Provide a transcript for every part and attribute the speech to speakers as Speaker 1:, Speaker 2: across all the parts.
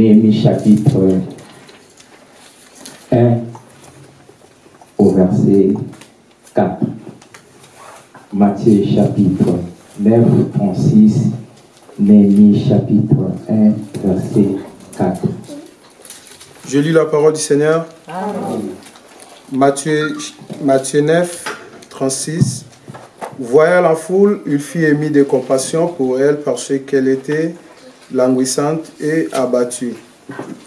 Speaker 1: Néhémie, chapitre 1, au verset 4. Matthieu, chapitre 9, 36. Néhémie, chapitre 1, verset 4.
Speaker 2: Je lis la parole du Seigneur. Matthieu, Matthieu 9, 36. Voyant la foule, il fit émis de compassion pour elle parce qu'elle était languissante et abattue,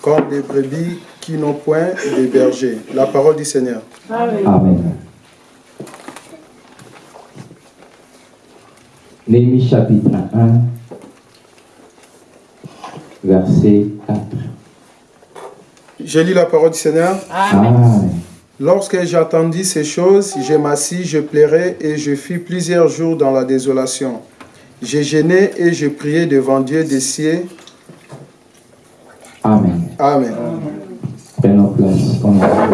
Speaker 2: comme des brebis qui n'ont point de berger. La parole du Seigneur.
Speaker 1: Amen. Néhémie chapitre 1, verset 4.
Speaker 2: Je lis la parole du Seigneur.
Speaker 1: Amen.
Speaker 2: Lorsque j'attendis ces choses, je m'assis, je plairai et je fis plusieurs jours dans la désolation. J'ai gêné et je priais devant Dieu des cieux.
Speaker 1: Amen.
Speaker 2: Amen.
Speaker 1: Prenons place. On a.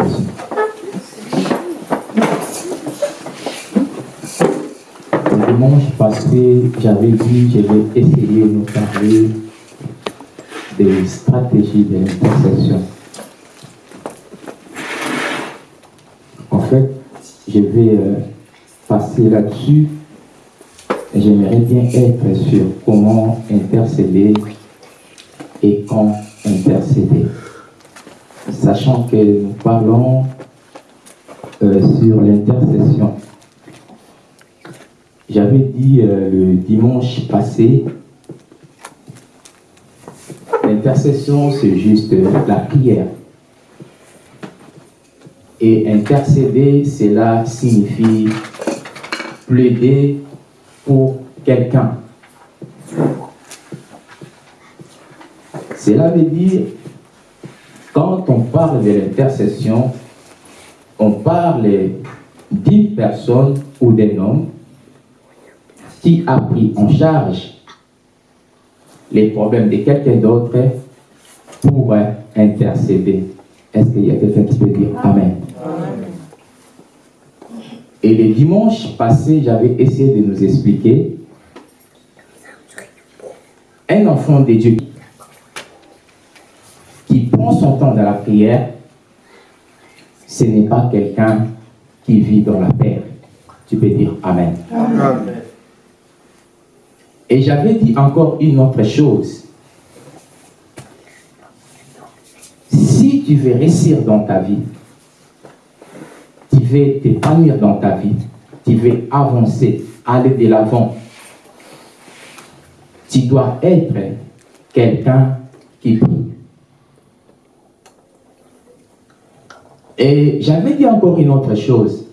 Speaker 1: Le dimanche passé, j'avais dit je vais essayer de nous parler des stratégies de l'intercession. En fait, je vais euh, passer là-dessus j'aimerais bien être sur comment intercéder et quand intercéder. Sachant que nous parlons euh, sur l'intercession. J'avais dit euh, le dimanche passé, l'intercession c'est juste la prière. Et intercéder, cela signifie plaider pour quelqu'un. Cela veut dire, quand on parle de l'intercession, on parle d'une personne ou d'un homme qui a pris en charge les problèmes de quelqu'un d'autre pour intercéder. Est-ce qu'il y a quelqu'un qui peut dire Amen? Et le dimanche passé, j'avais essayé de nous expliquer un enfant de Dieu qui prend son temps dans la prière, ce n'est pas quelqu'un qui vit dans la paix. Tu peux dire Amen.
Speaker 2: Amen.
Speaker 1: Et j'avais dit encore une autre chose. Si tu veux réussir dans ta vie, veux t'épanouir dans ta vie, tu veux avancer, aller de l'avant, tu dois être quelqu'un qui prie. Et j'avais dit encore une autre chose.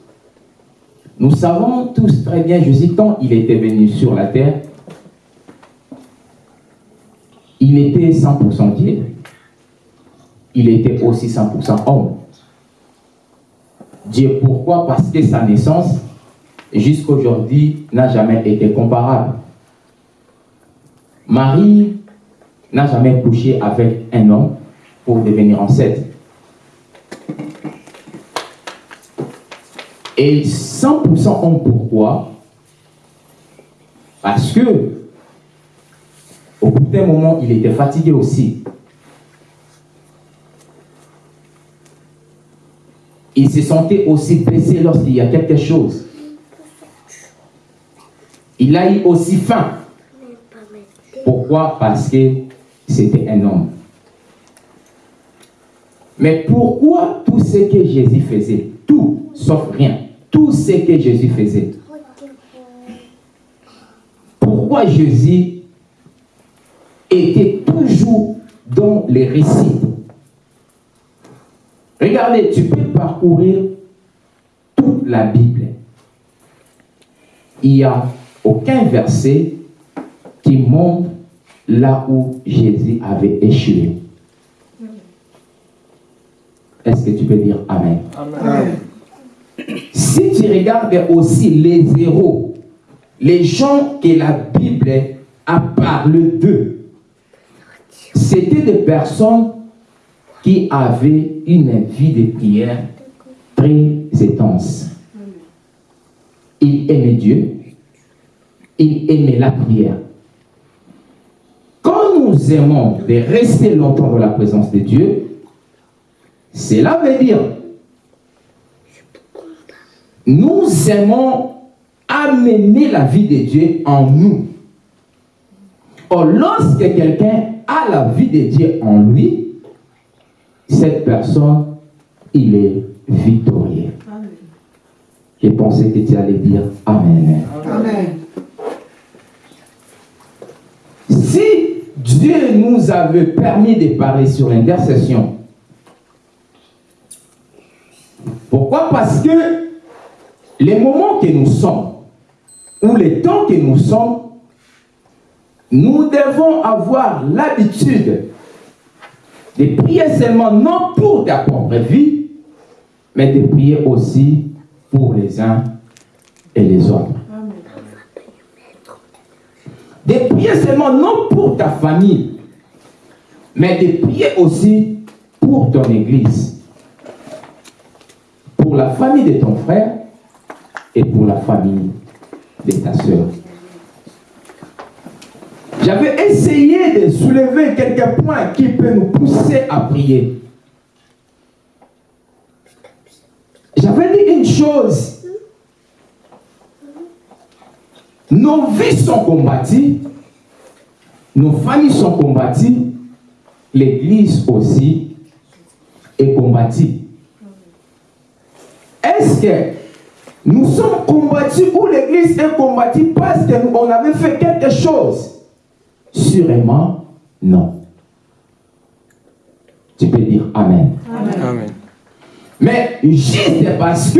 Speaker 1: Nous savons tous très bien, Jésus, quand il était venu sur la terre, il était 100% Dieu. Il était aussi 100% homme. Dieu, pourquoi? Parce que sa naissance, jusqu'à aujourd'hui, n'a jamais été comparable. Marie n'a jamais couché avec un homme pour devenir enceinte. Et 100% homme, pourquoi? Parce que au bout d'un moment, il était fatigué aussi. Il se sentait aussi blessé lorsqu'il y a quelque chose. Il a eu aussi faim. Pourquoi? Parce que c'était un homme. Mais pourquoi tout ce que Jésus faisait? Tout, sauf rien. Tout ce que Jésus faisait. Pourquoi Jésus était toujours dans les récits? Regardez, tu peux parcourir toute la Bible. Il n'y a aucun verset qui montre là où Jésus avait échoué. Est-ce que tu peux dire Amen?
Speaker 2: Amen.
Speaker 1: Si tu regardes aussi les héros, les gens que la Bible a parlé d'eux, c'était des personnes qui avaient une vie de prière très intense. Ils aimaient Dieu, ils aimaient la prière. Quand nous aimons de rester longtemps dans la présence de Dieu, cela veut dire nous aimons amener la vie de Dieu en nous. Or, lorsque quelqu'un a la vie de Dieu en lui, cette personne, il est victorieux. J'ai pensé que tu allais dire Amen.
Speaker 3: Amen.
Speaker 1: Si Dieu nous avait permis de parler sur l'intercession, pourquoi? Parce que les moments que nous sommes, ou les temps que nous sommes, nous devons avoir l'habitude de prier seulement non pour ta propre vie, mais de prier aussi pour les uns et les autres. De prier seulement non pour ta famille, mais de prier aussi pour ton église, pour la famille de ton frère et pour la famille de ta soeur. J'avais essayé de soulever quelques points qui peuvent nous pousser à prier. J'avais dit une chose. Nos vies sont combattues, nos familles sont combattues, l'Église aussi est combattue. Est-ce que nous sommes combattus ou l'Église est combattue parce qu'on avait fait quelque chose? Sûrement, non. Tu peux dire Amen.
Speaker 2: Amen.
Speaker 1: Mais juste parce que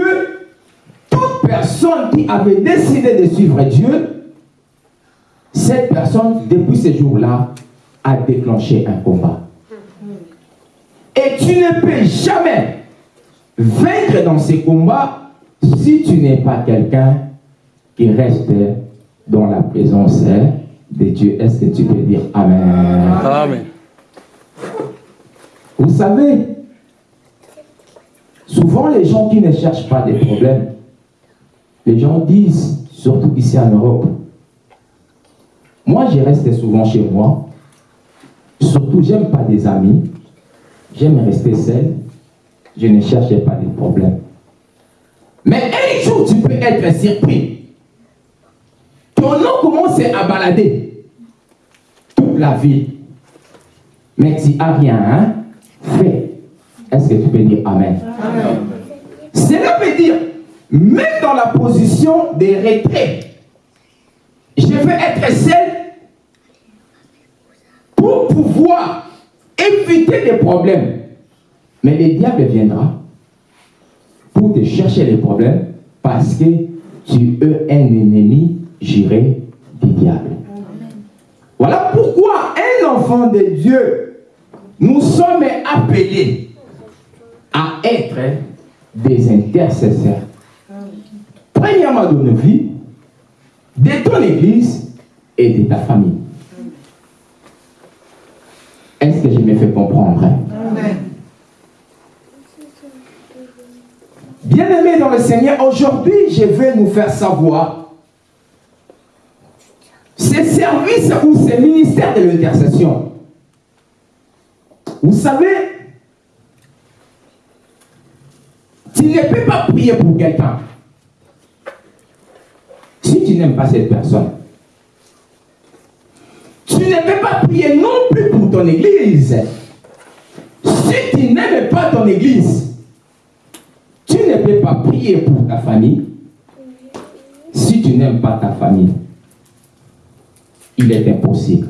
Speaker 1: toute personne qui avait décidé de suivre Dieu, cette personne, depuis ce jour-là, a déclenché un combat. Et tu ne peux jamais vaincre dans ces combats si tu n'es pas quelqu'un qui reste dans la présence de Dieu. Est-ce que tu peux dire Amen?
Speaker 2: Amen.
Speaker 1: Vous savez, souvent les gens qui ne cherchent pas des problèmes, les gens disent, surtout ici en Europe, moi je reste souvent chez moi, surtout j'aime pas des amis, j'aime rester seul, je ne cherche pas des problèmes. Mais un jour tu peux être surpris. Ton nom commence à balader toute la ville. Mais tu n'as rien hein, fait. Est-ce que tu peux dire Amen? Cela veut dire, même dans la position de retrait, je veux être seul pour pouvoir éviter des problèmes. Mais le diable viendra pour te chercher les problèmes parce que tu es un ennemi juré du diable. Voilà pourquoi un enfant de Dieu, nous sommes appelés à être des intercesseurs. Premièrement de nos vies, de ton église et de ta famille. Est-ce que je me fais comprendre? hein? Bien-aimés dans le Seigneur, aujourd'hui, je vais nous faire savoir ces services ou ces ministères de l'intercession. Vous savez, tu ne peux pas prier pour quelqu'un si tu n'aimes pas cette personne. Tu ne peux pas prier non plus pour ton église si tu n'aimes pas ton église. Tu ne peux pas prier pour ta famille si tu n'aimes pas ta famille. Il est impossible.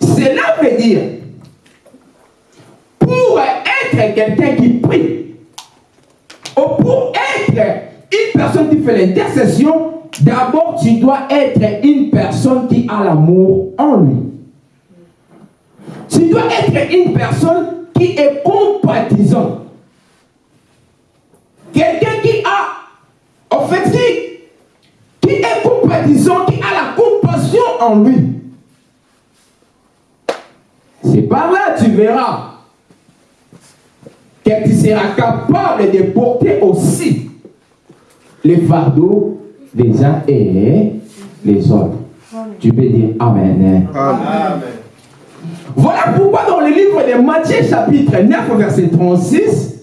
Speaker 1: Cela veut dire, pour être quelqu'un qui prie, ou pour être une personne qui fait l'intercession, d'abord tu dois être une personne qui a l'amour en lui. Tu dois être une personne qui est compatissante. Quelqu'un qui a, en fait, qui, est compatissant, en lui. C'est par là tu verras que tu seras capable de porter aussi les fardeaux des uns et les autres. Tu peux dire Amen.
Speaker 2: Amen.
Speaker 1: Voilà pourquoi dans le livre de Matthieu chapitre 9 verset 36,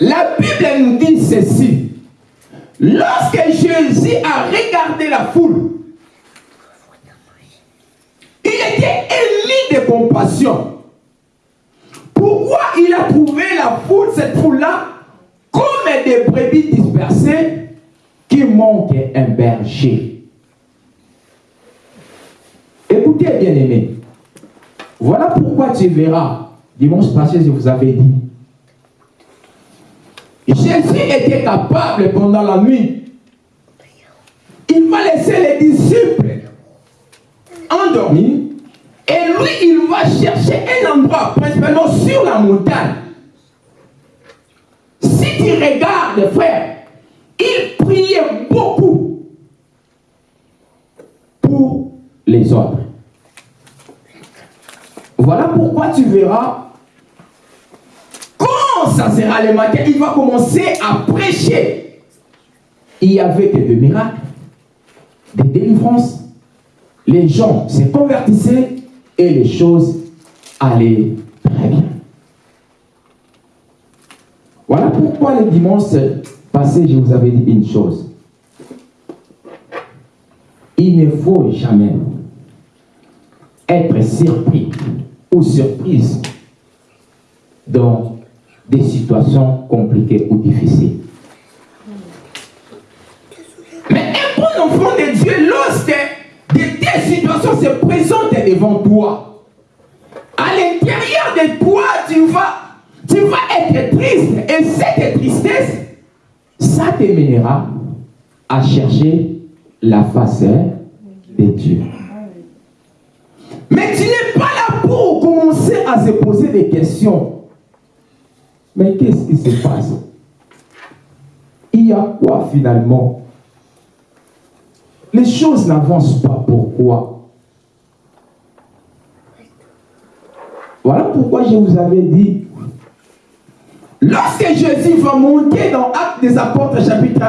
Speaker 1: la Bible nous dit ceci. Lorsque Jésus a regardé la foule, était ému de compassion. Pourquoi il a trouvé la foule, cette foule-là, comme des brebis dispersées qui manquent un berger? Écoutez, bien aimé. Voilà pourquoi tu verras, dimanche passé, je vous avais dit, Jésus était capable pendant la nuit. Il va laisser les disciples endormis il va chercher un endroit, principalement sur la montagne. Si tu regardes, frère, il priait beaucoup pour les autres. Voilà pourquoi tu verras, quand ça sera le matin, il va commencer à prêcher. Il y avait des miracles, des délivrances. Les gens se convertissaient et les choses allaient très bien. Voilà pourquoi le dimanche passé, je vous avais dit une chose. Il ne faut jamais être surpris ou surprise dans des situations compliquées ou difficiles. Se présentent devant toi, à l'intérieur de toi, tu vas, tu vas être triste. Et cette tristesse, ça te mènera à chercher la face de Dieu. Mais tu n'es pas là pour commencer à se poser des questions. Mais qu'est-ce qui se passe? Il y a quoi finalement? Les choses n'avancent pas. Pourquoi Voilà pourquoi je vous avais dit, lorsque Jésus va monter dans Actes des Apôtres chapitre 1,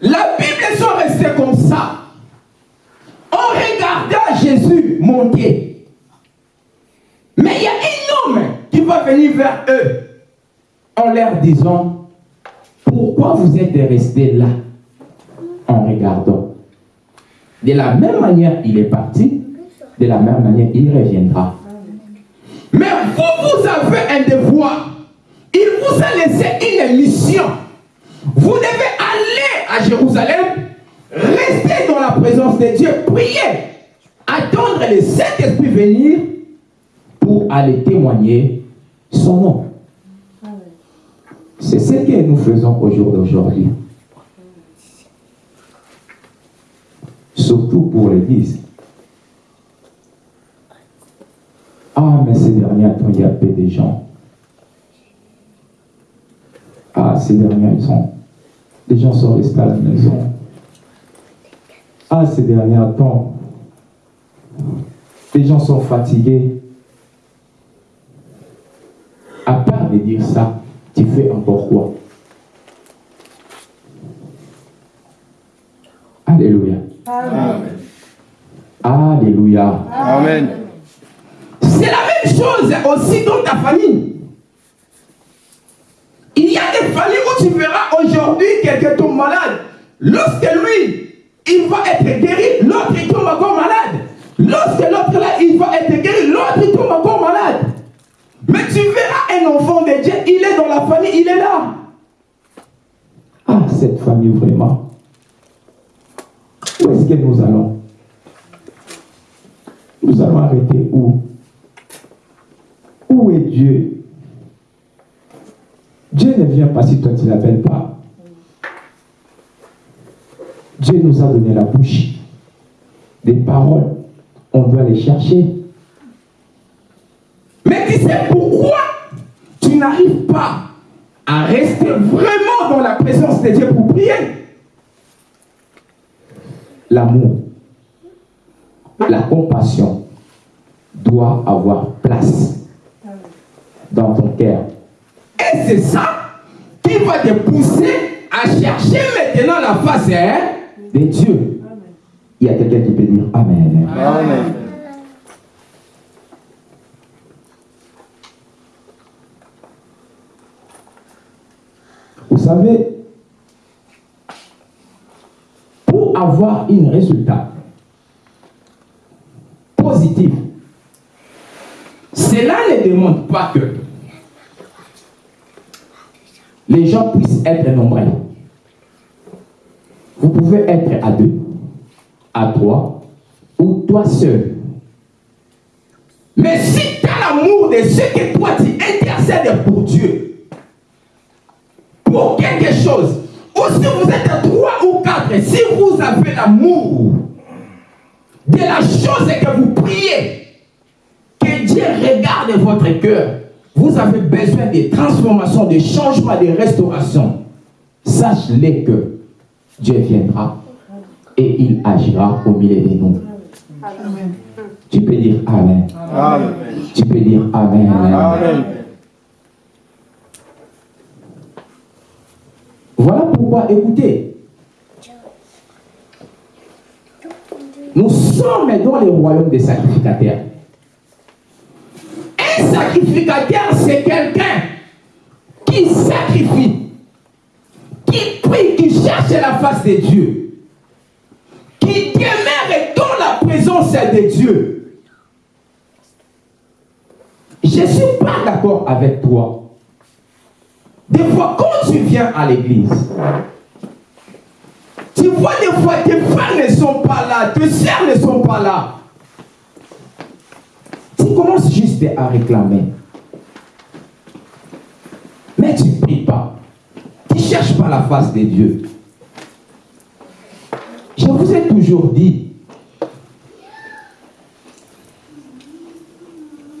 Speaker 1: la Bible sont restées comme ça. On regardait Jésus monter. Mais il y a un homme qui va venir vers eux en leur disant, pourquoi vous êtes restés là en regardant? De la même manière, il est parti, de la même manière, il reviendra. Mais vous, vous avez un devoir. Il vous a laissé une mission. Vous devez aller à Jérusalem Restez dans la présence de Dieu, priez, attendre le Saint-Esprit venir pour aller témoigner son nom. C'est ce que nous faisons au jour d'aujourd'hui. Surtout pour l'Église. Ah, mais ces derniers temps, il y a peu de gens. Ah, ces derniers temps, les gens sont restés à la maison. Ah, ces derniers temps, les gens sont fatigués. À part de dire ça, tu fais encore quoi? Alléluia.
Speaker 2: Amen.
Speaker 1: Alléluia.
Speaker 2: Amen.
Speaker 1: C'est la même chose aussi dans ta famille. Il y a des familles où tu verras aujourd'hui quelqu'un tombe malade. Lorsque lui, il va être guéri, l'autre il tombe encore malade. Lorsque l'autre là, il va être guéri, l'autre il tombe encore malade. Mais tu verras un enfant de Dieu, il est dans la famille, il est là. Ah, cette famille vraiment. Où est-ce que nous allons? Nous allons arrêter où? où est Dieu? Dieu ne vient pas si toi tu l'appelles pas. Dieu nous a donné la bouche, des paroles. On doit les chercher. Mais tu sais pourquoi tu n'arrives pas à rester vraiment dans la présence de Dieu pour prier? L'amour, la compassion doit avoir place dans ton cœur. Et c'est ça qui va te pousser à chercher maintenant la face hein, de Dieu. Il y a quelqu'un qui peut dire Amen.
Speaker 2: Amen.
Speaker 1: Vous savez, pour avoir un résultat positif, cela ne demande pas que les gens puissent être nombreux. Vous pouvez être à deux, à trois, ou toi seul. Mais si tu as l'amour de ce que toi tu intercèdes pour Dieu, pour quelque chose, ou si vous êtes à trois ou quatre, si vous avez l'amour de la chose que vous priez, Dieu regarde votre cœur, vous avez besoin de transformation, de changement, de restauration. Sache-le que Dieu viendra et il agira au milieu de nous. Tu peux dire Amen.
Speaker 2: Amen.
Speaker 1: Tu peux dire Amen.
Speaker 2: Amen.
Speaker 1: Voilà pourquoi, écoutez, nous sommes dans le royaume des sacrificateurs. Sacrificateur, c'est quelqu'un qui sacrifie, qui prie, qui cherche la face de Dieu, qui demeure dans la présence de Dieu. Je ne suis pas d'accord avec toi. Des fois, quand tu viens à l'église, tu vois des fois tes frères ne sont pas là, tes sœurs ne sont pas là. Tu commences juste à réclamer? Mais tu ne pries pas. Tu ne cherches pas la face de Dieu. Je vous ai toujours dit,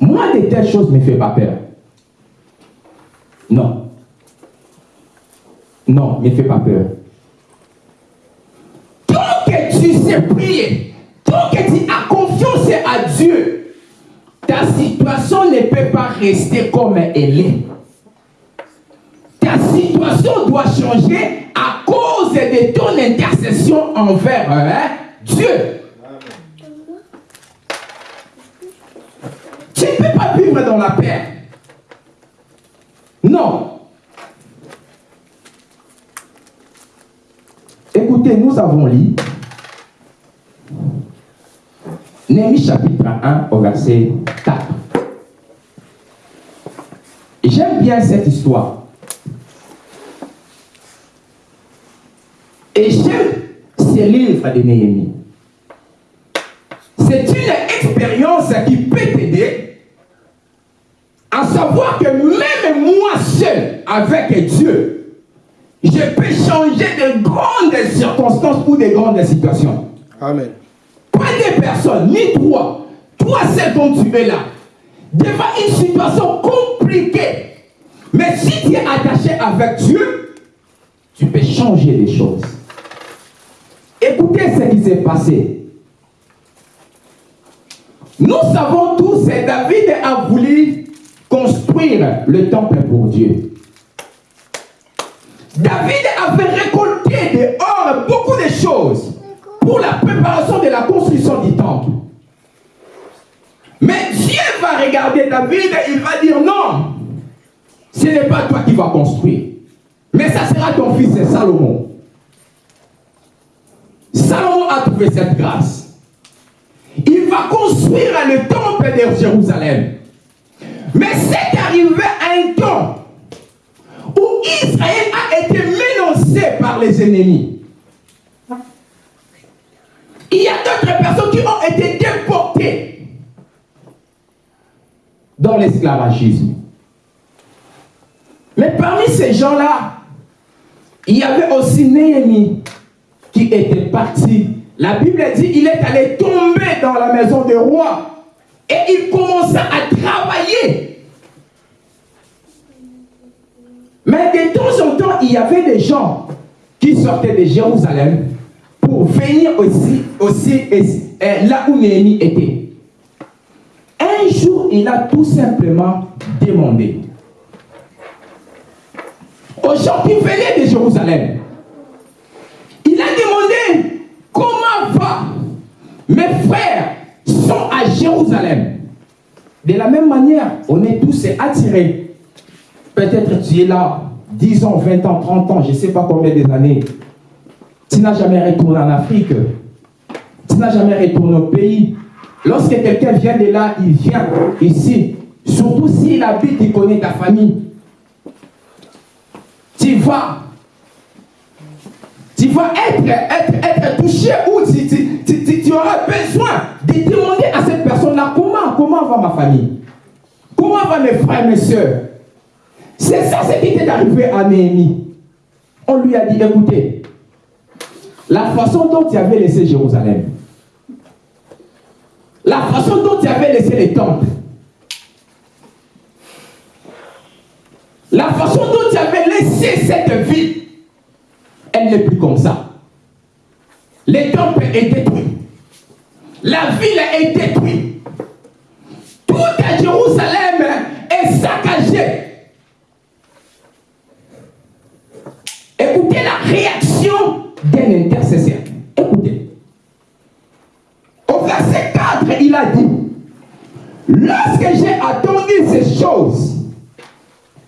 Speaker 1: moi de telles choses ne me fait pas peur. Non. Non, ne me fait pas peur. Tant que tu sais prier, tant que tu as confiance à Dieu, ta situation ne peut pas rester comme elle est. Ta situation doit changer à cause de ton intercession envers hein, Dieu. Tu ne peux pas vivre dans la paix. Non. Écoutez, nous avons lu Néhémie chapitre 1 au verset 4. J'aime bien cette histoire. Et j'aime ce livre de Néhémie. C'est une expérience qui peut t'aider à savoir que même moi seul, avec Dieu, je peux changer de grandes circonstances ou de grandes situations.
Speaker 2: Amen.
Speaker 1: Pas des personnes, ni toi. Toi seul dont tu es là. Devant une situation compliquée. Mais si tu es attaché avec Dieu, tu peux changer les choses. Écoutez ce qui s'est passé. Nous savons tous que David a voulu construire le temple pour Dieu. David avait récolté dehors beaucoup de choses pour la préparation de la construction du temple. Mais Dieu va regarder David et il va dire non, ce n'est pas toi qui vas construire, mais ça sera ton fils Salomon. Salomon a trouvé cette grâce. Il va construire le temple de Jérusalem. Mais c'est arrivé à un temps où Israël a été menacé par les ennemis. Il y a d'autres personnes qui ont été déportées dans l'esclavagisme. Mais parmi ces gens-là, il y avait aussi Néhémie qui était parti. La Bible dit il est allé tomber dans la maison du roi et il commença à travailler. Mais de temps en temps, il y avait des gens qui sortaient de Jérusalem pour venir aussi, aussi là où Néhémie était. Un jour, il a tout simplement demandé aux gens qui de Jérusalem, il a demandé comment va mes frères sont à Jérusalem. De la même manière, on est tous attirés. Peut-être tu es là 10 ans, 20 ans, 30 ans, je ne sais pas combien d'années. Tu n'as jamais retourné en Afrique. Tu n'as jamais retourné au pays. Lorsque quelqu'un vient de là, il vient ici. Surtout s'il habite, il connaît ta famille. Tu vas, tu vas être, être, être touché ou tu, tu, tu, auras besoin de demander à cette personne-là comment, comment va ma famille? Comment va mes frères, mes soeurs C'est ça ce qui est arrivé à Néhémie. On lui a dit, écoutez, la façon dont tu avais laissé Jérusalem, la façon dont tu avais laissé les temples, elle n'est plus comme ça. Les temples est détruit. La ville est détruite. Tout à Jérusalem est saccagé. Écoutez la réaction d'un intercesseur. Écoutez. Au verset 4, il a dit, lorsque j'ai attendu ces choses,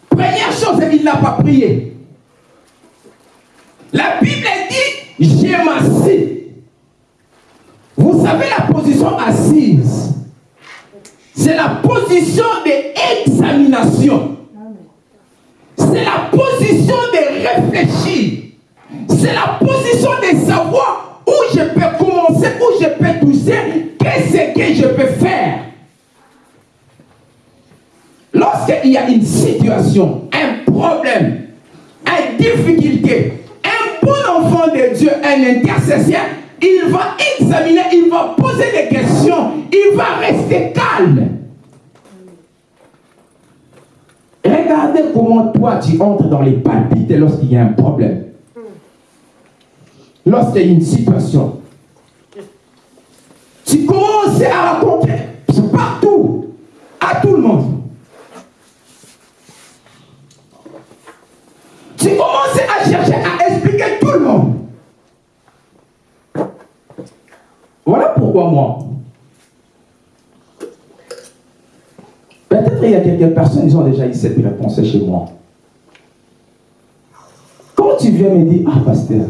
Speaker 1: première chose, il n'a pas prié. La Bible dit, j'ai m'assis. Vous savez la position assise? C'est la position d'examination. C'est la position de réfléchir. C'est la position de savoir où je peux commencer, où je peux toucher, qu'est-ce que je peux faire. Lorsqu'il y a une situation, un problème, une difficulté, de Dieu, un intercesseur, il va examiner, il va poser des questions, il va rester calme. Regardez comment toi tu entres dans les palpites lorsqu'il y a un problème. Lorsqu'il y a une situation. Tu commences à raconter partout, à tout le monde. Tu commences à chercher à expliquer tout le monde. Voilà pourquoi moi. Peut-être il y a quelques personnes qui ont déjà eu cette réponse chez moi. Quand tu viens me dire, ah pasteur,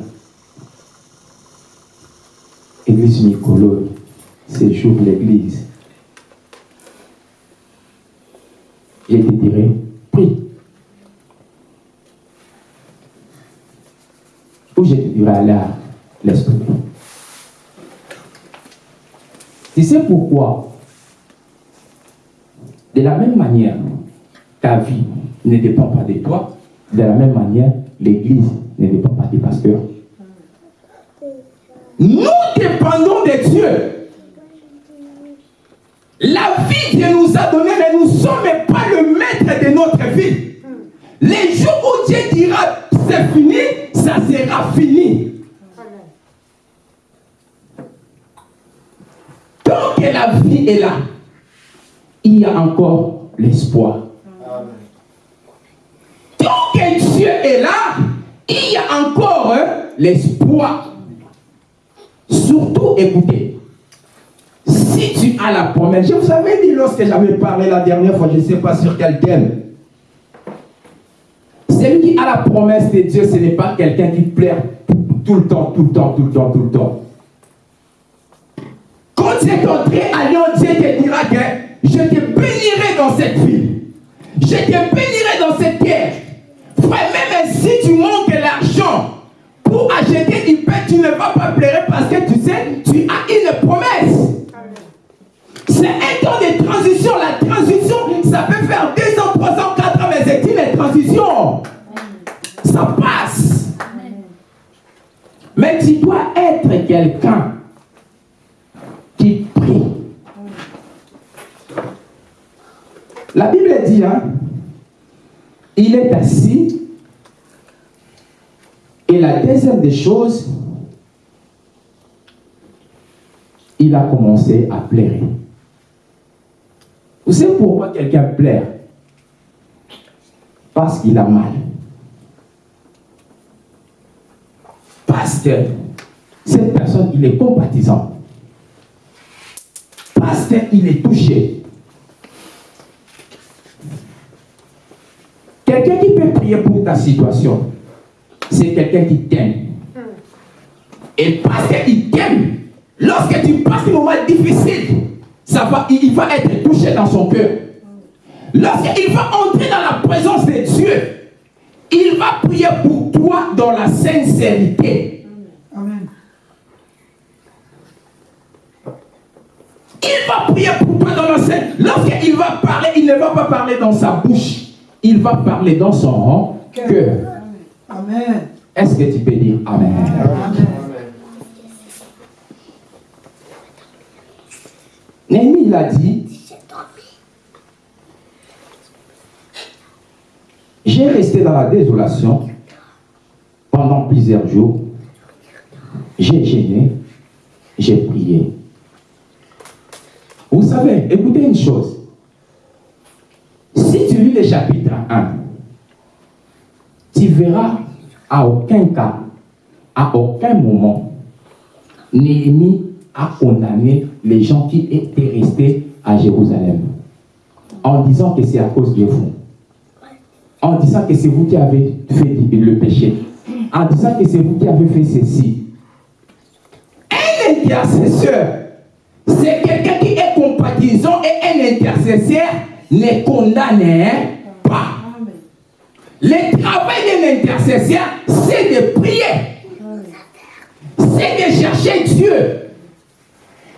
Speaker 1: Église Nicolo, c'est jour l'église. Te dirai, prie. Te dirai, là, l'esprit? Tu sais pourquoi? De la même manière, ta vie ne dépend pas de toi, de la même manière, l'Église ne dépend pas des pasteurs. Nous dépendons de Dieu. La vie Dieu nous a donnée, mais nous ne sommes pas le maître de notre vie. Les jours où Dieu dira c'est fini, ça sera fini. Tant que la vie est là, il y a encore l'espoir. Tant que Dieu est là, il y a encore hein, l'espoir. Surtout, écoutez, si tu as la promesse, je vous avais dit lorsque j'avais parlé la dernière fois, je ne sais pas sur quel thème. Celui qui a la promesse de Dieu, ce n'est pas quelqu'un qui plaire tout le temps, tout le temps, tout le temps, tout le temps. Quand tu es entré à Lyon, Dieu te dira que je te bénirai dans cette ville. Je te bénirai dans cette terre. Frère, même si tu manques l'argent pour acheter une paix, tu ne vas pas pleurer parce que tu sais, tu as une promesse. C'est un temps de transition. La transition, ça peut faire 2 ans, 3 ans, les études, les transitions, ça passe. Mais tu dois être quelqu'un qui prie. La Bible dit, hein, il est assis, et la deuxième des choses, il a commencé à pleurer. Vous savez pourquoi quelqu'un pleure? Qu'il a mal. Parce que cette personne, il est compatissant. Parce qu'il est touché. Quelqu'un qui peut prier pour ta situation, c'est quelqu'un qui t'aime. Et parce qu'il t'aime, lorsque tu passes des moments difficiles, ça va, il va être touché dans son cœur. Lorsqu'il va entrer dans la présence de Dieu, il va prier pour toi dans la sincérité.
Speaker 3: Amen.
Speaker 1: Il va prier pour toi dans la sincérité. Lorsqu'il va parler, il ne va pas parler dans sa bouche. Il va parler dans son cœur.
Speaker 3: Amen.
Speaker 1: Est-ce que tu peux dire Amen?
Speaker 3: Amen.
Speaker 1: Néhémie, il a dit, j'ai resté dans la désolation pendant plusieurs jours. J'ai gêné, j'ai prié. Vous savez, écoutez une chose. Si tu lis le chapitre 1, tu verras à aucun cas, à aucun moment, Néhémie a condamné les gens qui étaient restés à Jérusalem en disant que c'est à cause de vous. En disant que c'est vous qui avez fait le péché. En disant que c'est vous qui avez fait ceci. Un intercesseur, c'est quelqu'un qui est compatissant et un intercesseur ne condamne pas. Le travail d'un intercesseur, c'est de prier. C'est de chercher Dieu.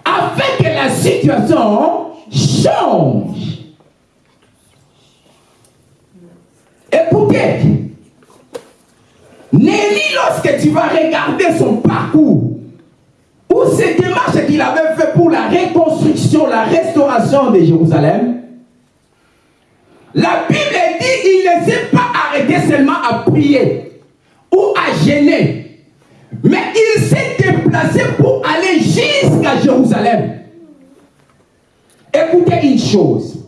Speaker 1: Afin que la situation change. Écoutez, Néli, lorsque tu vas regarder son parcours, ou ces démarches qu'il avait fait pour la reconstruction, la restauration de Jérusalem, la Bible dit il ne s'est pas arrêté seulement à prier ou à gêner, mais il s'est déplacé pour aller jusqu'à Jérusalem. Écoutez une chose.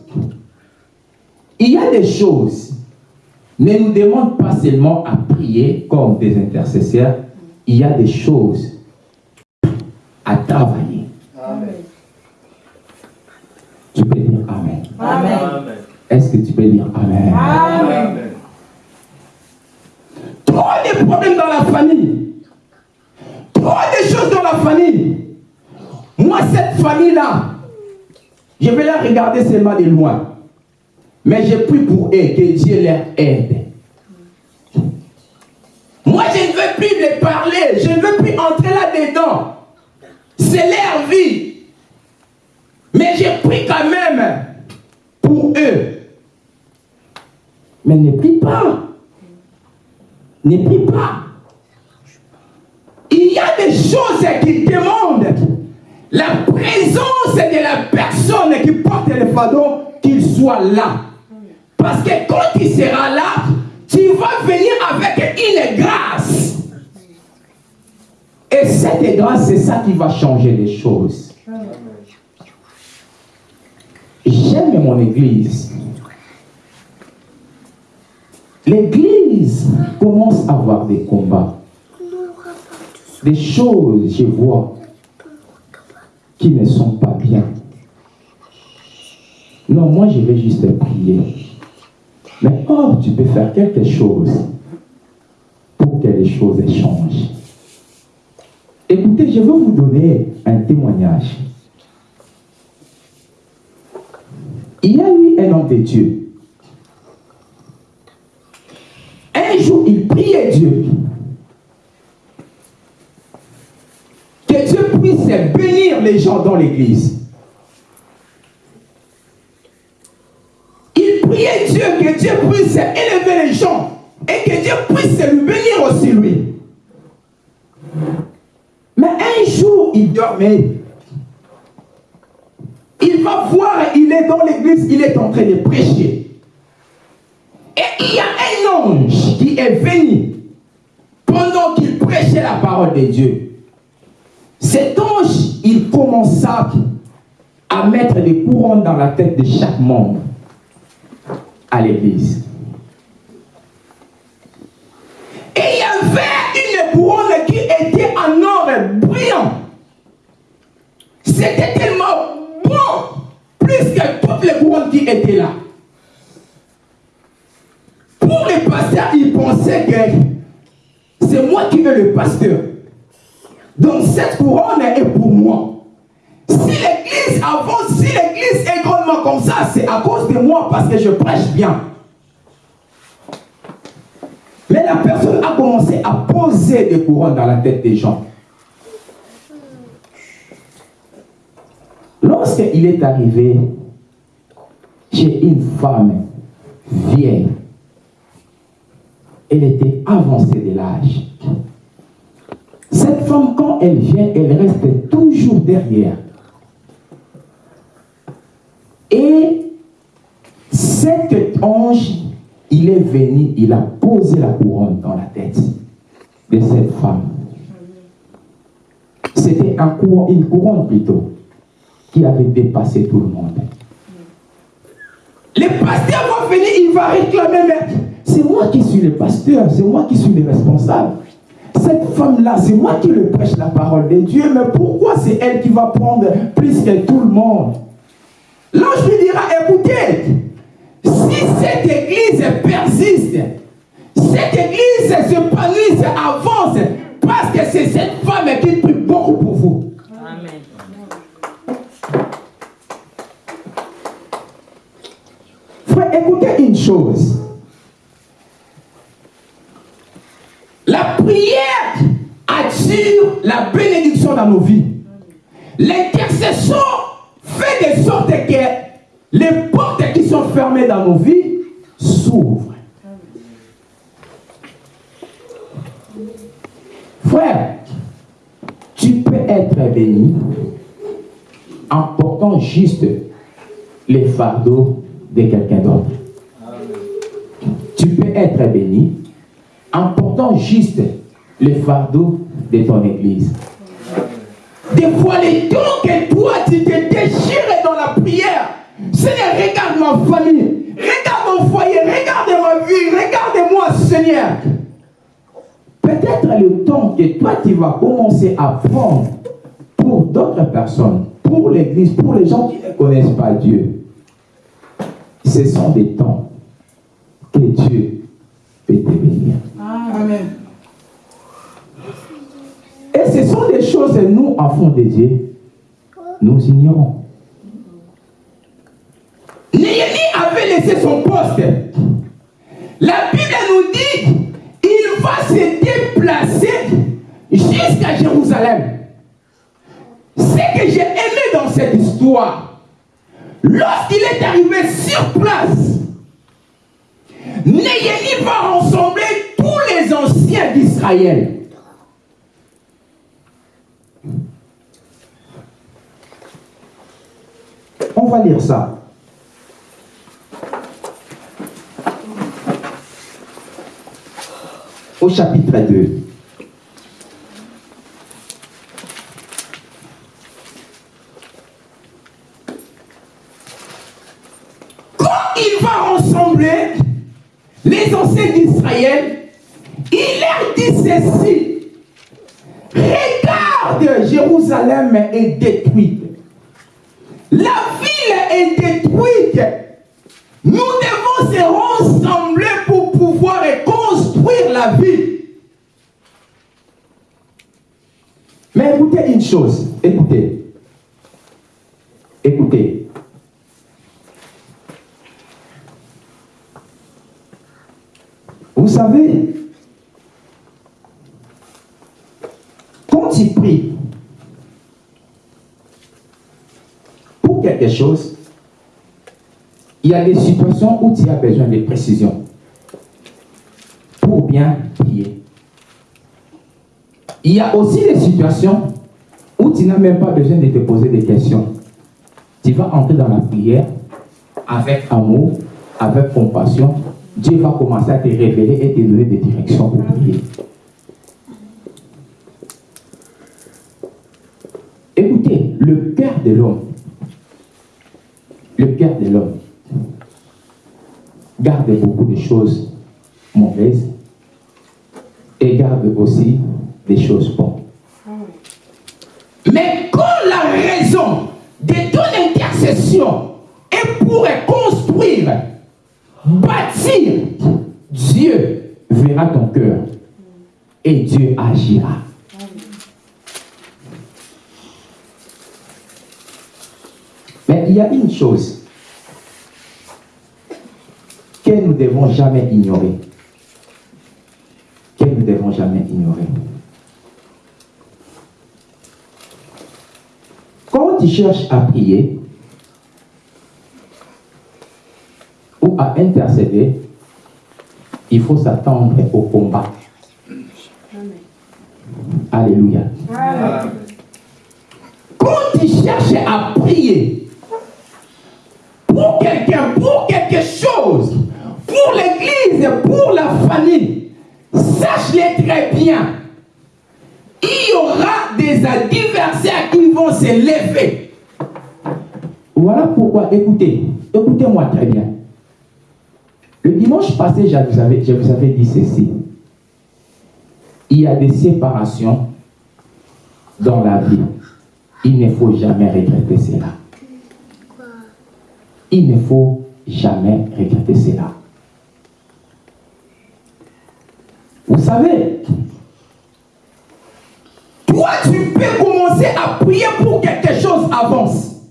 Speaker 1: Il y a des choses. Ne nous demande pas seulement à prier comme des intercesseurs. Il y a des choses à travailler. Tu peux dire Amen.
Speaker 3: Amen.
Speaker 1: Est-ce que tu peux dire Amen?
Speaker 3: Amen.
Speaker 1: Trop de problèmes dans la famille. Trop de choses dans la famille. Moi, cette famille-là, je vais la regarder seulement de loin. Mais je prie pour eux, que Dieu leur aide. Moi, je ne veux plus les parler. Je ne veux plus entrer là-dedans. C'est leur vie. Mais je prie quand même pour eux. Mais ne prie pas. Ne prie pas. Il y a des choses qui demandent la présence de la personne qui porte le fardeau, qu'il soit là. Parce que quand il sera là, tu vas venir avec une grâce. Et cette grâce, c'est ça qui va changer les choses. J'aime mon église. L'église commence à avoir des combats. Des choses, je vois, qui ne sont pas bien. Non, moi je vais juste prier. Mais or, tu peux faire quelque chose pour que les choses changent. Écoutez, je vais vous donner un témoignage. Il y a eu un homme de Dieu. Un jour, il priait Dieu. Que Dieu puisse bénir les gens dans l'église. Il priait Dieu que Dieu puisse élever les gens et que Dieu puisse bénir aussi lui. Mais un jour, il dormait. Il va voir, il est dans l'église, il est en train de prêcher. Et il y a un ange qui est venu pendant qu'il prêchait la parole de Dieu. Cet ange, il commença à mettre des courants dans la tête de chaque membre à l'église. Et il y avait une couronne qui était en or brillant. C'était tellement bon, plus que toutes les couronnes qui étaient là. Pour les pasteurs, ils pensaient que c'est moi qui veux le pasteur. Donc cette couronne est pour moi. Si l'église avance, si l'église est comme ça, c'est à cause de moi parce que je prêche bien. Mais la personne a commencé à poser des couronnes dans la tête des gens. Lorsqu'il est arrivé chez une femme vieille, elle était avancée de l'âge. Cette femme, quand elle vient, elle reste toujours derrière. Et cet ange, il est venu, il a posé la couronne dans la tête de cette femme. C'était un une couronne plutôt, qui avait dépassé tout le monde. Le pasteur va venir, il va réclamer, mais c'est moi qui suis le pasteur, c'est moi qui suis le responsable. Cette femme-là, c'est moi qui le prêche la parole de Dieu, mais pourquoi c'est elle qui va prendre plus que tout le monde? L'ange lui dira, écoutez, si cette église persiste, cette église se panise, avance, parce que c'est cette femme qui prie beaucoup pour vous. Amen. Frère, écoutez une chose. La prière attire la bénédiction dans nos vies. L'intercession fait de sorte que les portes qui sont fermées dans nos vies s'ouvrent. Frère, tu peux être béni en portant juste les fardeaux de quelqu'un d'autre. Tu peux être béni en portant juste les fardeaux de ton église. Des fois, les dons que toi, Seigneur, regarde ma famille, regarde mon foyer, regarde ma vie, regarde-moi, Seigneur. Peut-être le temps que toi, tu vas commencer à prendre pour d'autres personnes, pour l'église, pour les gens qui ne connaissent pas Dieu, ce sont des temps que Dieu peut te bénir. Amen. Et ce sont des choses que nous, enfants de Dieu, nous ignorons. Néhémie avait laissé son poste. La Bible nous dit, il va se déplacer jusqu'à Jérusalem. Ce que j'ai aimé dans cette histoire, lorsqu'il est arrivé sur place, Néhémie va rassembler tous les anciens d'Israël. On va lire ça. Chapitre 2. Quand il va rassembler les anciens d'Israël, il leur dit ceci. Regarde, Jérusalem est détruite. La ville est détruite. Nous devons se rassembler pour pouvoir la ville. Mais écoutez une chose, écoutez. Écoutez. Vous savez, quand il prie pour quelque chose, il y a des situations où tu as besoin de précision pour bien prier. Il y a aussi des situations où tu n'as même pas besoin de te poser des questions. Tu vas entrer dans la prière avec amour, avec compassion. Dieu va commencer à te révéler et te donner des directions pour prier. Écoutez, le cœur de l'homme, le cœur de l'homme garde beaucoup de choses mauvaises aussi des choses bonnes. Mais quand la raison de ton intercession est pour construire, bâtir, Dieu verra ton cœur et Dieu agira. Mais il y a une chose que nous ne devons jamais ignorer. Devons jamais ignorer. Quand tu cherches à prier ou à intercéder, il faut s'attendre au combat. Alléluia. Quand tu cherches à prier pour quelqu'un, pour quelque chose, pour l'église, pour la famille, sache-le très bien. Il y aura des adversaires qui vont se lever. Voilà pourquoi, écoutez, écoutez-moi très bien. Le dimanche passé, je vous, avais, je vous avais dit ceci. Il y a des séparations dans la vie. Il ne faut jamais regretter cela. Il ne faut jamais regretter cela. Vous savez, toi, tu peux commencer à prier pour que quelque chose avance,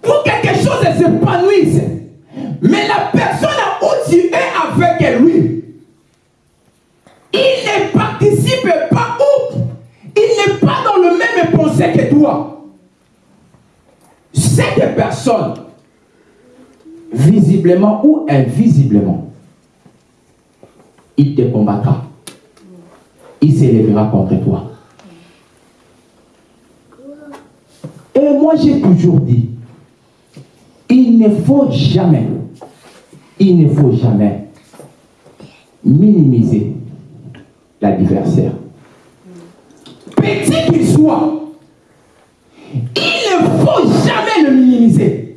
Speaker 1: pour que quelque chose s'épanouisse. Mais la personne où tu es avec lui, il ne participe pas où? Il n'est pas dans le même pensée que toi. Cette personne, visiblement ou invisiblement, il te combattra. S'élèvera contre toi. Et moi, j'ai toujours dit, il ne faut jamais, il ne faut jamais minimiser l'adversaire. Petit qu'il soit, il ne faut jamais le minimiser.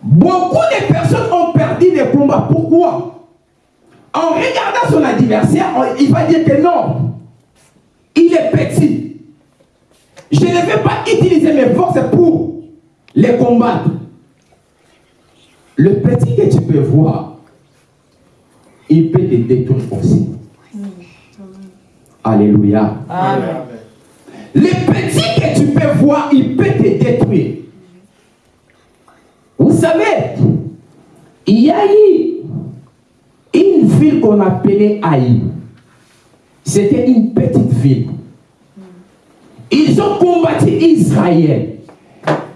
Speaker 1: Beaucoup de personnes ont perdu des combats. Pourquoi? En regardant son adversaire, il va dire que non, il est petit. Je ne vais pas utiliser mes forces pour les combattre. Le petit que tu peux voir, il peut te détruire aussi. Alléluia.
Speaker 2: Amen.
Speaker 1: Le petit que tu peux voir, il peut te détruire. Vous savez, il y a eu une ville qu'on appelait Haï. C'était une petite ville. Ils ont combattu Israël.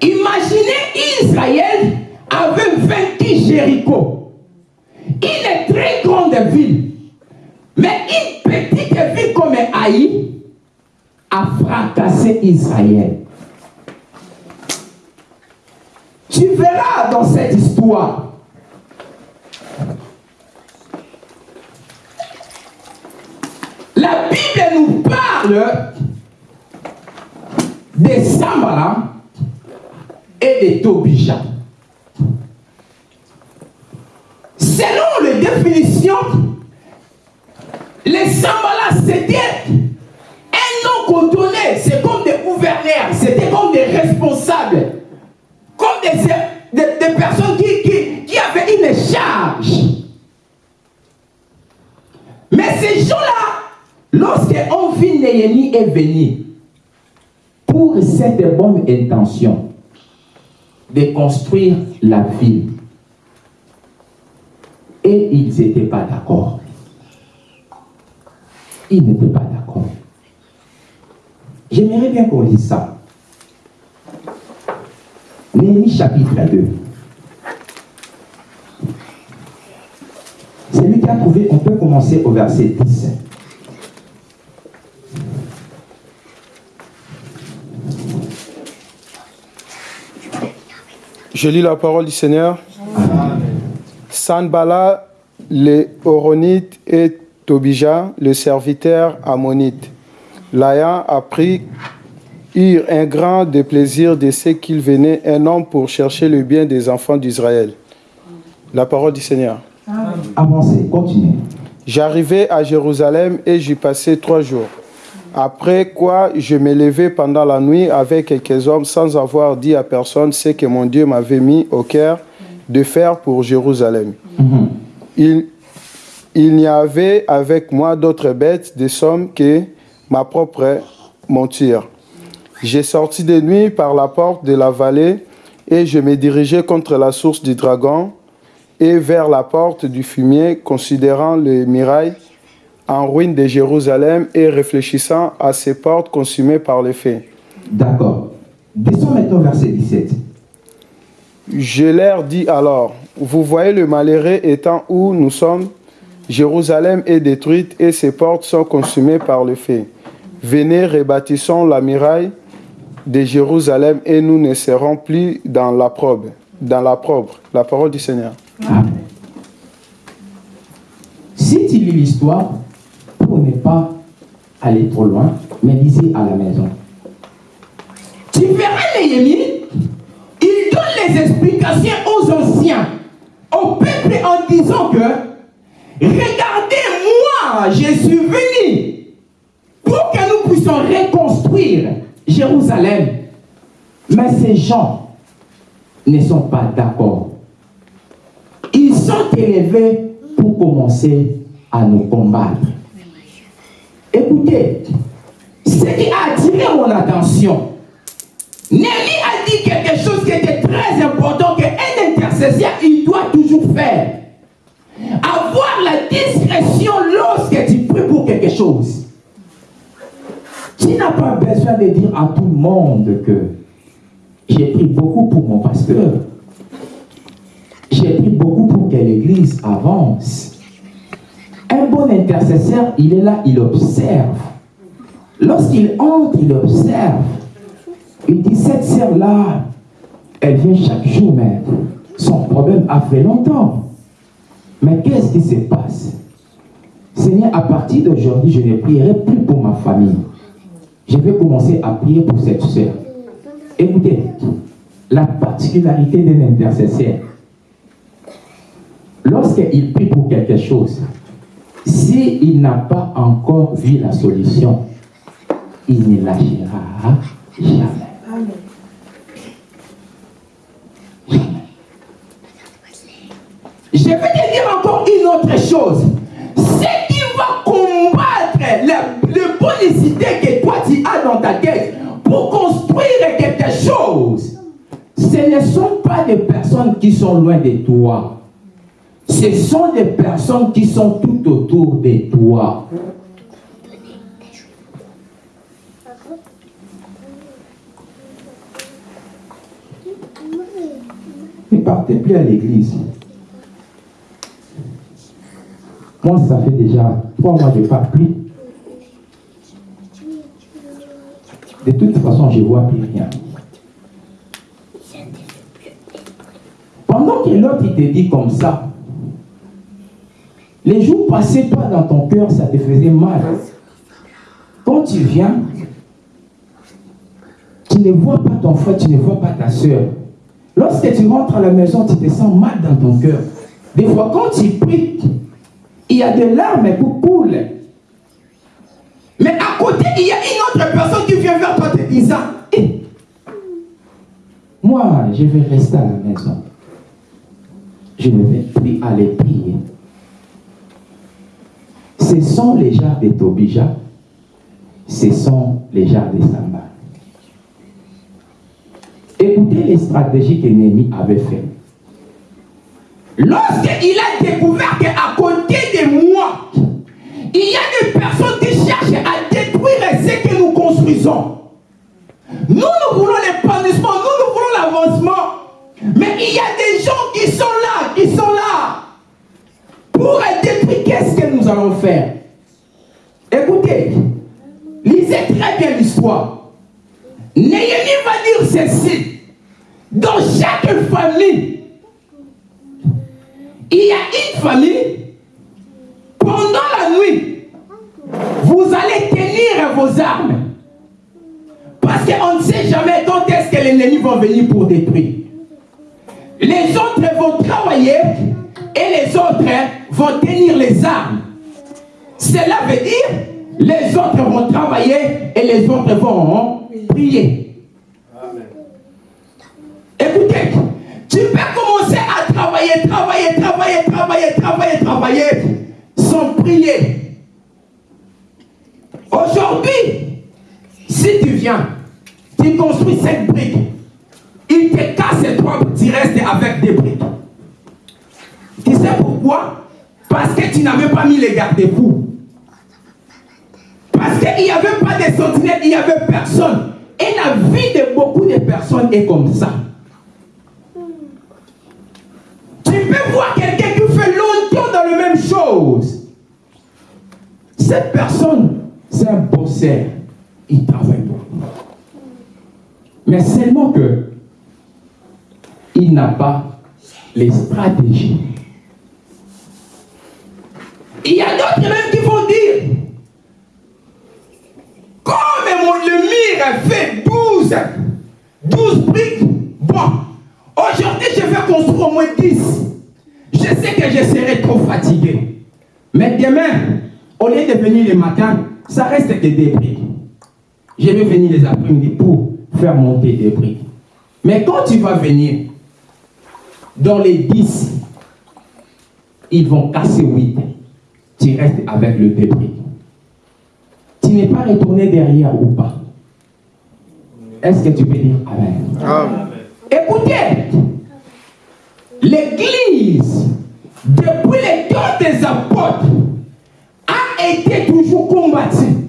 Speaker 1: Imaginez Israël avait vaincu Jéricho. Une très grande ville. Mais une petite ville comme Haï a fracassé Israël. Tu verras dans cette histoire. La Bible nous parle de Sambala et de Tobija. Selon les définitions, les Sambala c'était un nom cotonné, c'est comme des gouverneurs, c'était comme des responsables, comme des, personnes qui, avaient une charge. Mais ces gens-là, lorsque Envie Néhémie est venu, pour cette bonne intention de construire la ville, et ils n'étaient pas d'accord. Ils n'étaient pas d'accord. J'aimerais bien qu'on lise ça. Néhémie chapitre 2. Celui qui a trouvé, on peut commencer au verset 10.
Speaker 2: Je lis la parole du Seigneur. Sanbala, les Horonites et Tobija, le serviteur ammonite. L'ayant appris, eurent un grand déplaisir de ce qu'il venait un homme pour chercher le bien des enfants d'Israël. La parole du Seigneur.
Speaker 1: Avancez, continuez.
Speaker 2: J'arrivai à Jérusalem et j'y passai trois jours. Après quoi, je me levai pendant la nuit avec quelques hommes sans avoir dit à personne ce que mon Dieu m'avait mis au cœur de faire pour Jérusalem. Il, il n'y avait avec moi d'autres bêtes de somme que ma propre monture. J'ai sorti de nuit par la porte de la vallée et je me dirigeais contre la source du dragon et vers la porte du fumier, considérant les murailles en ruine de Jérusalem et réfléchissant à ces portes consumées par les feux.
Speaker 1: D'accord. Descends maintenant verset 17.
Speaker 2: Je leur dis alors, vous voyez le malheureux étant où nous sommes, Jérusalem est détruite et ses portes sont consumées par le feu. Venez, rebâtissons la muraille de Jérusalem et nous ne serons plus dans la probe. Dans la probe. La parole du Seigneur.
Speaker 1: Amen. Si tu lis l'histoire, pas aller trop loin, mais lisez à la maison. Tu verras Néhémie, il donne les explications aux anciens, au peuple en disant que regardez, moi, je suis venu pour que nous puissions reconstruire Jérusalem. Mais ces gens ne sont pas d'accord. Ils sont élevés pour commencer à nous combattre. Écoutez, ce qui a attiré mon attention, Némi a dit quelque chose qui était très important qu'un intercesseur, il doit toujours faire. Avoir la discrétion lorsque tu pries pour quelque chose. Tu n'as pas besoin de dire à tout le monde que j'ai pris beaucoup pour mon pasteur. J'ai pris beaucoup pour que l'église avance. Un bon intercesseur, il est là, il observe. Lorsqu'il entre, il observe. Il dit, cette sœur-là, elle vient chaque jour, mais son problème a fait longtemps. Mais qu'est-ce qui se passe? Seigneur, à partir d'aujourd'hui, je ne prierai plus pour ma famille. Je vais commencer à prier pour cette sœur. Écoutez, la particularité d'un intercesseur, lorsqu'il prie pour quelque chose, s'il n'a pas encore vu la solution, il ne lâchera jamais. Jamais. Je vais te dire encore une autre chose. Ce qui va combattre les, les bonnes idées que toi tu as dans ta tête pour construire quelque chose, ce ne sont pas des personnes qui sont loin de toi. Ce sont des personnes qui sont tout autour de toi. Ne partez plus à l'église. Moi, ça fait déjà trois mois que je pas pris. De toute façon, je ne vois plus rien. Pendant que l'autre te dit comme ça, les jours passés, toi, dans ton cœur, ça te faisait mal. Quand tu viens, tu ne vois pas ton frère, tu ne vois pas ta soeur. Lorsque tu rentres à la maison, tu te sens mal dans ton cœur. Des fois, quand tu pries, il y a des larmes qui coulent. Mais à côté, il y a une autre personne qui vient vers toi te disant, Eh, moi, je vais rester à la maison. Je ne vais plus aller prier. Ce sont les gens de Tobija, ce sont les gens de Samba. Écoutez les stratégies que Némi avait faites. Lorsqu'il a découvert qu'à côté de moi, il y a des personnes qui cherchent à détruire ce que nous construisons. Nous, nous voulons l'épanouissement, nous, nous voulons l'avancement. Mais il y a des gens qui sont là, qui sont là pour détruire. Allons faire Écoutez, lisez très bien l'histoire. Néhémie va dire ceci. Dans chaque famille, il y a une famille, pendant la nuit, vous allez tenir vos armes. Parce qu'on ne sait jamais quand est-ce que l'ennemi va venir pour détruire. Les autres vont travailler et les autres vont tenir les armes. Cela veut dire les autres vont travailler et les autres vont prier. Écoutez, tu peux commencer à travailler, travailler, travailler, travailler, travailler, travailler sans prier. Aujourd'hui, si tu viens, tu construis cette brique, il te casse et toi, tu restes avec des briques. Tu sais pourquoi? Parce que tu n'avais pas mis les garde-fous. Parce qu'il n'y avait pas de sentinelles, il n'y avait personne. Et la vie de beaucoup de personnes est comme ça. Tu peux voir quelqu'un qui fait longtemps dans la même chose. Cette personne, c'est un bosseur. Il travaille beaucoup. Mais seulement que il n'a pas les stratégies. Il y a d'autres même qui vont dire mon, le mire fait 12, 12 briques, bon, aujourd'hui je vais construire au moins 10. Je sais que je serai trop fatigué. Mais demain, au lieu de venir le matin, ça reste que des briques. Je vais venir les après-midi pour faire monter des briques. Mais quand tu vas venir, dans les 10, ils vont casser 8. Tu restes avec le débris. Tu n'es pas retourné derrière ou pas. Est-ce que tu peux dire Amen?
Speaker 2: Amen.
Speaker 1: Écoutez, l'Église, depuis les temps des apôtres, a été toujours combattue.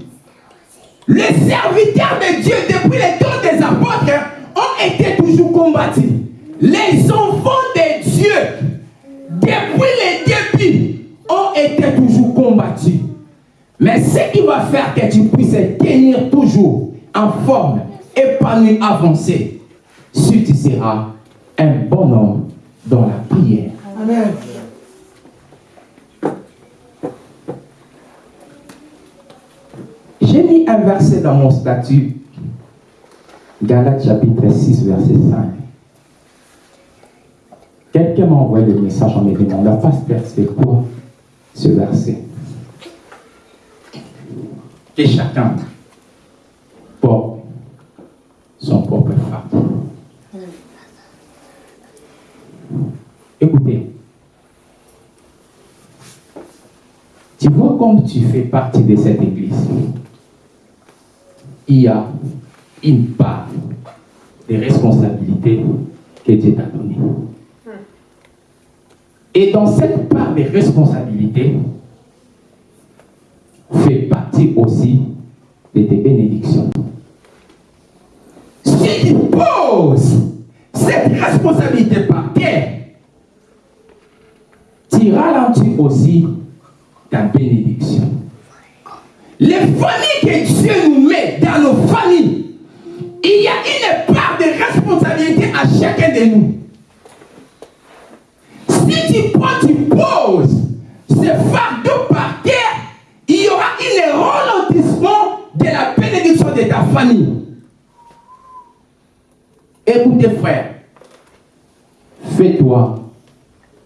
Speaker 1: Les serviteurs de Dieu, depuis les temps des apôtres, ont été toujours combattus. Les enfants de Dieu, depuis les débuts, ont été. Mais ce qui va faire que tu puisses tenir toujours en forme, épanoui, avancé, si tu seras un bon homme dans la prière.
Speaker 3: Amen.
Speaker 1: J'ai mis un verset dans mon statut, Galates chapitre 6, verset 5. Quelqu'un m'a envoyé le message en me demandant, pasteur, c'est quoi ce verset? Et chacun porte son propre fardeau. Écoutez, tu vois comme tu fais partie de cette église, il y a une part des responsabilités que Dieu t'a données. Et dans cette part des responsabilités, fait partie aussi de tes bénédictions. Si tu poses cette responsabilité par terre, tu ralentis aussi ta bénédiction. Les familles que Dieu nous met dans nos familles, il y a une part de responsabilité à chacun de nous. Si tu prends, tu poses ce fardeau par terre, il y aura un ralentissement de la bénédiction de ta famille. Écoutez, frère, fais-toi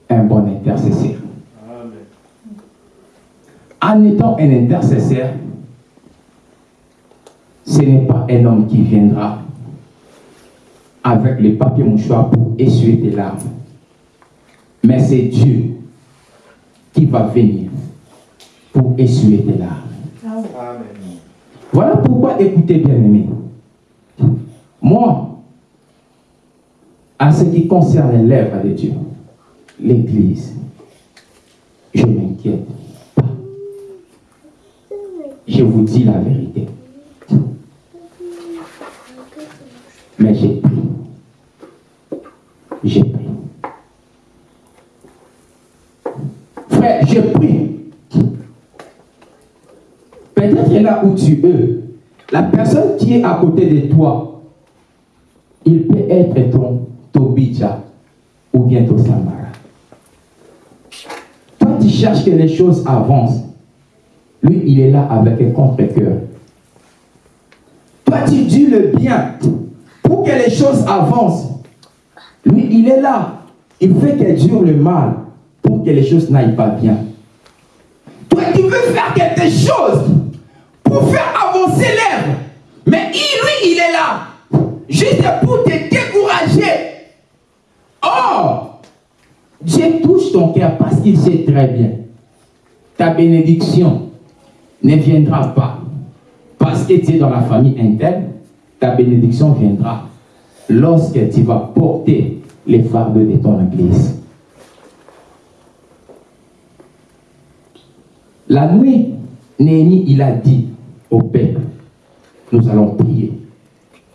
Speaker 1: un bon intercesseur. En étant un intercesseur, ce n'est pas un homme qui viendra avec le papier mouchoir pour essuyer tes larmes. Mais c'est Dieu qui va venir pour essuyer tes larmes. Voilà pourquoi, écoutez bien aimé, moi, à ce qui concerne l'œuvre de Dieu, l'Église, je m'inquiète pas. Je vous dis la vérité. Mais. J'ai pris. Frère, j'ai pris. Où tu es, la personne qui est à côté de toi, il peut être ton Toby. Abidjan ou bientôt Samara. Toi, tu cherches que les choses avancent. Lui, il est là avec un contre-cœur. Toi, tu dis le bien pour que les choses avancent. Lui, il est là. Il fait qu'elle dure le mal pour que les choses n'aillent pas bien. Toi, tu veux faire quelque chose pour faire avancer l'herbe. Mais lui, il est là. Juste pour te décourager. Or, Dieu touche ton cœur parce qu'il sait très bien. Ta bénédiction ne viendra pas parce que tu es dans la famille interne. Ta bénédiction viendra lorsque tu vas porter les fardeaux de ton église. La nuit, Néhémie, il a dit au peuple, nous allons prier.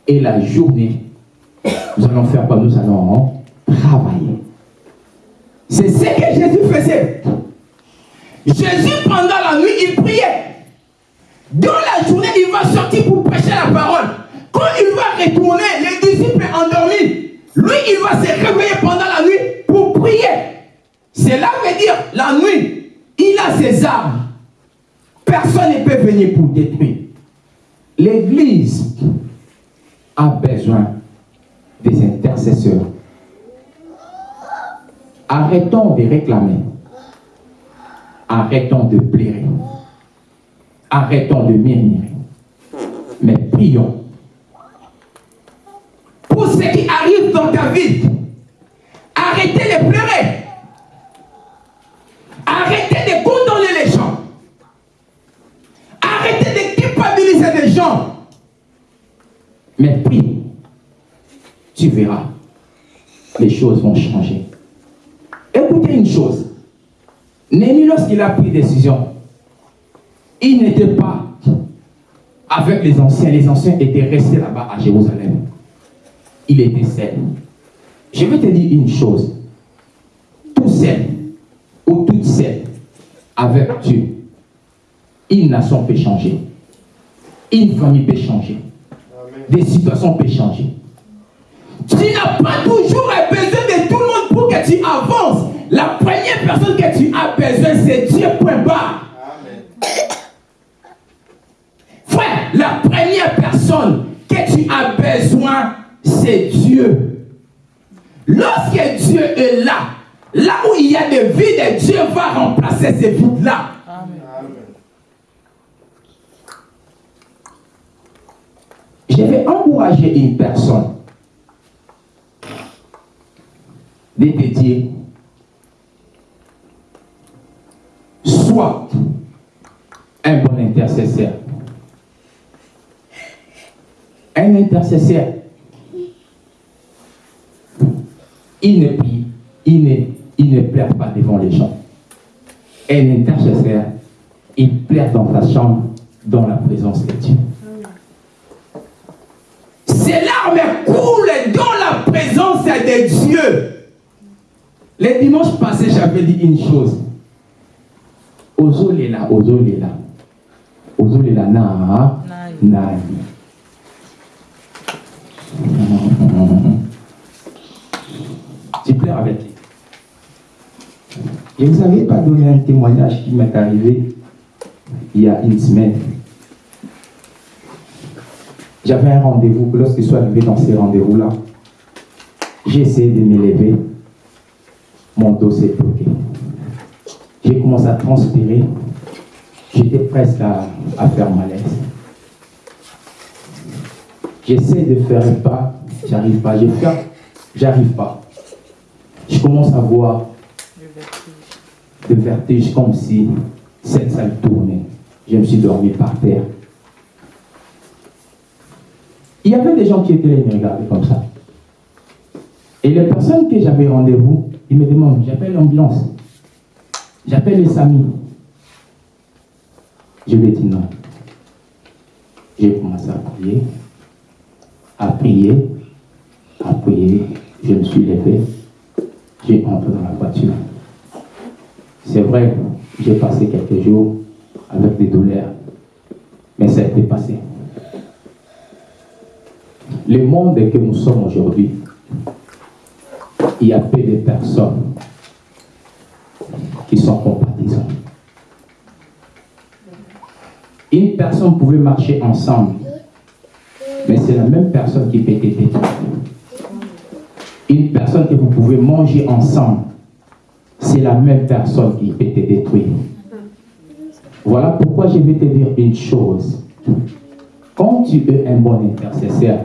Speaker 1: Et la journée, nous allons faire quoi? Nous allons travailler. C'est ce que Jésus faisait. Jésus, pendant la nuit, il priait. Dans la journée, il va sortir pour prêcher la parole. Quand il va retourner, les disciples endormis, lui, il va se réveiller pendant la nuit pour prier. Cela veut dire, la nuit, il a ses armes. Personne ne peut venir pour détruire. L'Église a besoin des intercesseurs. Arrêtons de réclamer. Arrêtons de pleurer. Arrêtons de murmurer. Mais prions. Pour ce qui arrive dans ta vie, arrêtez de pleurer. Mais prie. Tu verras. Les choses vont changer. Écoutez une chose. Némi, lorsqu'il a pris décision, il n'était pas avec les anciens. Les anciens étaient restés là-bas à Jérusalem. Il était seul. Je vais te dire une chose. Tout seul ou toute seule avec Dieu, une nation peut changer. Une famille peut changer. Des situations peuvent changer. Tu n'as pas toujours besoin de tout le monde pour que tu avances. La première personne que tu as besoin, c'est Dieu, point. Frère, la première personne que tu as besoin, c'est Dieu. Lorsque Dieu est là, là où il y a des vides, Dieu va remplacer ces vides-là. Je vais encourager une personne de te dire, soit un bon intercesseur. Un intercesseur, il ne prie, il ne, il ne pleure pas devant les gens. Un intercesseur, il pleure dans sa chambre, dans la présence de Dieu. Ces larmes coulent dans la présence de Dieu. Les dimanches passés, j'avais dit une chose. Ozolela, ozolela. Ozolela na nani. Tu pleures avec lui. Et vous n'avez pas donné un témoignage qui m'est arrivé il y a une semaine. J'avais un rendez-vous, lorsque je suis arrivé dans ces rendez-vous-là, j'ai essayé de m'élever, mon dos s'est bloqué. J'ai commencé à transpirer, j'étais presque à, à faire malaise. J'essaie de faire un pas, j'arrive pas, je j'arrive pas. Je commence à voir de vertige comme si cette salle tournait. Je me suis dormi par terre. Il y avait des gens qui étaient là, ils me regardaient comme ça. Et les personnes que j'avais rendez-vous, ils me demandent, j'appelle l'ambulance, j'appelle les amis. Je lui ai dit non. J'ai commencé à prier, à prier, à prier. Je me suis levé, j'ai entré dans la voiture. C'est vrai, j'ai passé quelques jours avec des douleurs, mais ça a été passé. Le monde que nous sommes aujourd'hui, il y a peu de personnes qui sont compatissantes. Une personne pouvait marcher ensemble, mais c'est la même personne qui peut être détruite. Une personne que vous pouvez manger ensemble, c'est la même personne qui peut te détruire. Voilà pourquoi je vais te dire une chose. Quand tu es un bon intercesseur,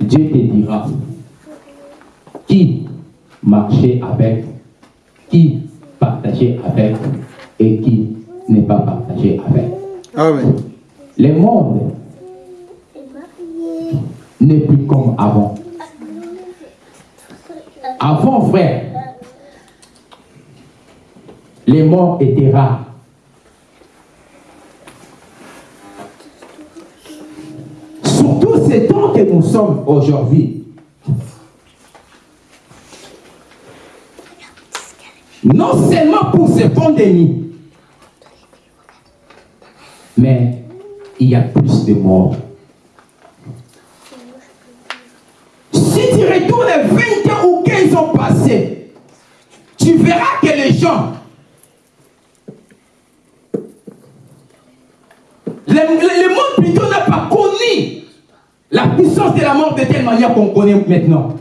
Speaker 1: Dieu te dira qui marcher avec, qui partager avec et qui n'est pas partagé avec.
Speaker 2: Amen.
Speaker 1: Le monde n'est plus comme avant. Avant, frère, les morts étaient rares. Surtout ces temps que nous sommes aujourd'hui. Non seulement pour ces pandémies, mais il y a plus de morts. Si tu retournes 20 ans ou 15 ans passés, tu verras que les gens, le monde plutôt n'a pas connu la puissance de la mort de telle manière qu'on connaît maintenant.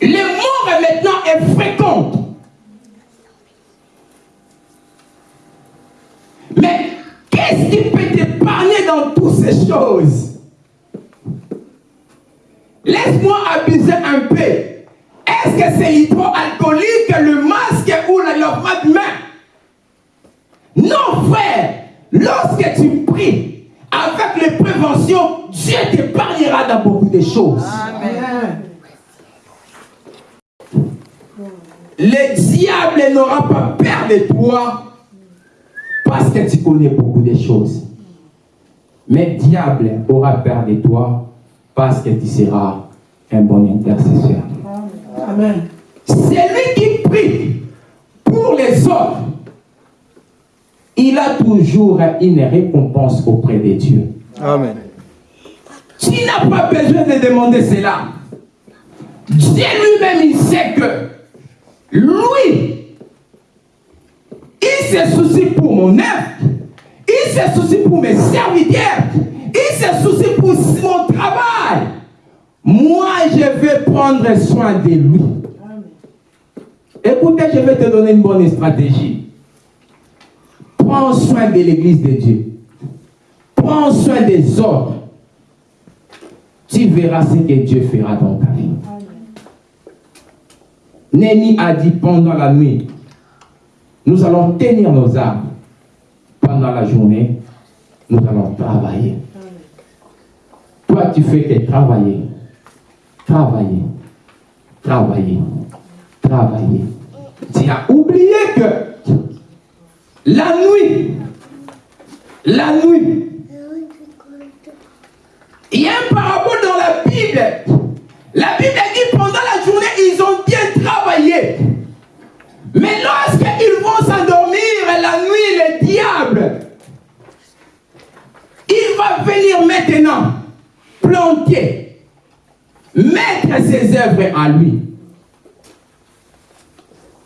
Speaker 1: Les morts maintenant est fréquente. Mais qu'est-ce qui peut t'épargner dans toutes ces choses? Laisse-moi abuser un peu. Est-ce que c'est l'hydroalcoolique, le masque ou le lavement de main Non, frère. Lorsque tu pries avec les préventions, Dieu t'épargnera dans beaucoup de choses. Le diable n'aura pas peur de toi parce que tu connais beaucoup de choses. Mais le diable aura peur de toi parce que tu seras un bon intercesseur.
Speaker 3: Amen.
Speaker 1: Celui qui prie pour les autres, il a toujours une récompense auprès de Dieu.
Speaker 2: Amen.
Speaker 1: Tu n'as pas besoin de demander cela. Dieu lui-même, il sait que lui, il se soucie pour mon œuvre, il se soucie pour mes serviteurs, il se soucie pour mon travail. Moi, je vais prendre soin de lui. Écoutez, je vais te donner une bonne stratégie. Prends soin de l'église de Dieu. Prends soin des autres tu verras ce que Dieu fera dans ta vie. Némi a dit pendant la nuit, nous allons tenir nos armes. Pendant la journée, nous allons travailler. Toi, tu fais que travailler, travailler, travailler, travailler. Tu as oublié que la nuit, la nuit, il y a un parabole dans la Bible. La Bible dit pendant la journée, ils ont. Mais lorsqu'ils vont s'endormir la nuit, le diable, il va venir maintenant planter, mettre ses œuvres à lui.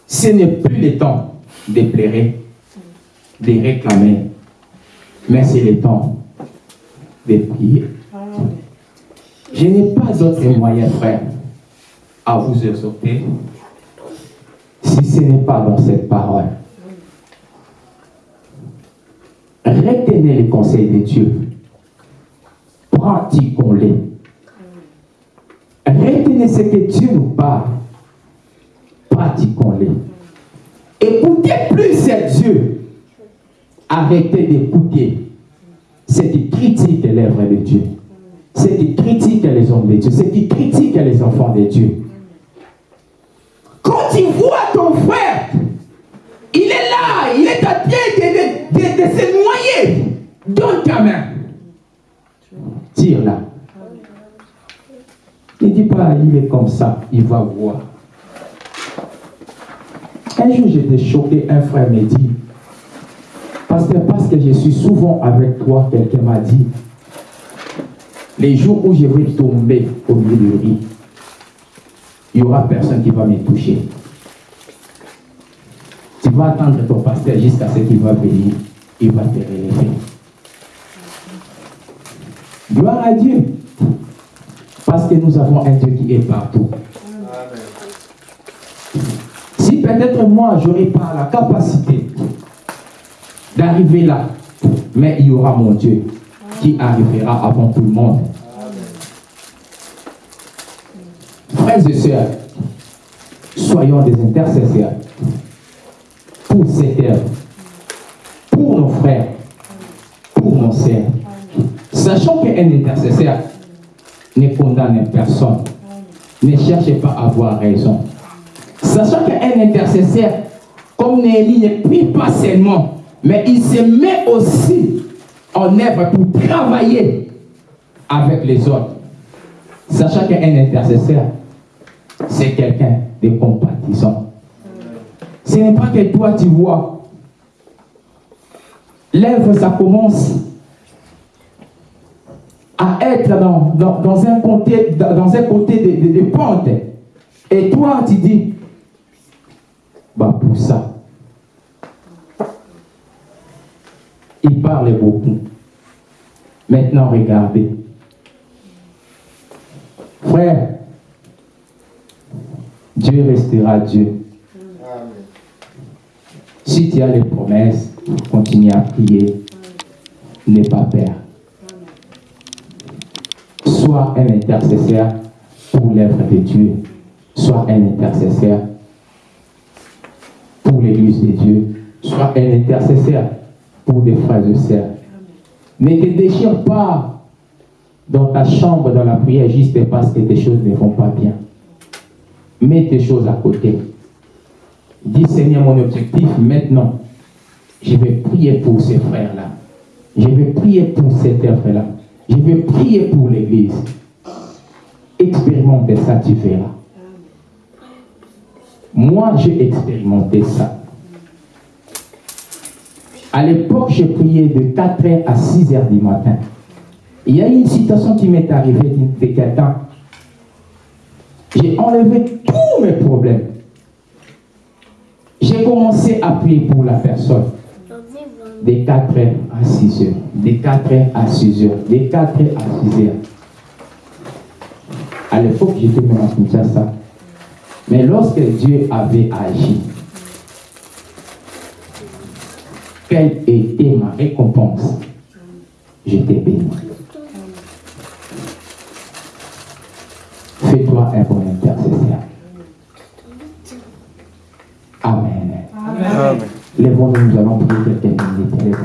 Speaker 1: Ce n'est plus le temps de pleurer, de réclamer, mais c'est le temps de prier. Je n'ai pas d'autre moyen, frère, à vous exhorter si ce n'est pas dans cette parole. Retenez les conseils de Dieu. Pratiquons-les. Retenez ce que Dieu nous parle. Pratiquons-les. Écoutez plus à Dieu. Arrêtez d'écouter ce qui critique l'œuvre de Dieu. Ce qui critique les hommes de Dieu. Ce qui critique les enfants de Dieu. Quand tu ton frère, il est là, il est à pied de se noyer. Donne ta main. Tire-la. Ne dis pas, il est comme ça, il va voir. Un jour, j'étais choqué, un frère me dit, Pasteur, parce que je suis souvent avec toi, quelqu'un m'a dit, les jours où je vais tomber au milieu du riz, il n'y aura personne qui va me toucher. Tu vas attendre ton pasteur jusqu'à ce qu'il va venir. Il va te relever. Gloire à Dieu. Parce que nous avons un Dieu qui est partout. Si peut-être moi, je n'aurai pas la capacité d'arriver là, mais il y aura mon Dieu qui arrivera avant tout le monde. Frères et sœurs, soyons des intercesseurs pour cette œuvre, pour nos frères, pour nos sœurs. Sachant qu'un intercesseur ne condamne personne, ne cherche pas à avoir raison. Sachant qu'un intercesseur, comme Néhélie, ne prie pas seulement, mais il se met aussi en œuvre pour travailler avec les autres. Sachant qu'un intercesseur, c'est quelqu'un de compatissant. Ce n'est pas que toi tu vois. L'œuvre, ça commence à être dans, un côté, dans un de, pente. Et toi, tu dis, bah pour ça. Il parle beaucoup. Maintenant, regardez. Frère, Dieu restera Dieu. Si tu as les promesses, continue à prier. N'aie pas peur. Sois un intercesseur pour l'œuvre de Dieu. Sois un intercesseur pour l'église de Dieu. Sois un intercesseur pour des frères et sœurs. Ne te déchire pas dans ta chambre, dans la prière, juste parce que tes choses ne vont pas bien. Mets tes choses à côté. Dis Seigneur, mon objectif maintenant, je vais prier pour ces frères-là. Je vais prier pour cette œuvre-là. Je vais prier pour l'Église. Expérimente ça, tu verras. Moi, j'ai expérimenté ça. À l'époque, j'ai prié de 4h à 6h du matin. Il y a une situation qui m'est arrivée de quelqu'un. J'ai enlevé tous mes problèmes. Commencé à prier pour la personne. De 4h à 6h. De 4h à 6h. De 4h à 6h. À l'époque, j'étais même à ça. Mais lorsque Dieu avait agi, quelle était ma récompense? J'étais béni. Fais-toi un bon intercesseur. Amen. Amen. Lèvons-nous, nous allons prier quelques minutes.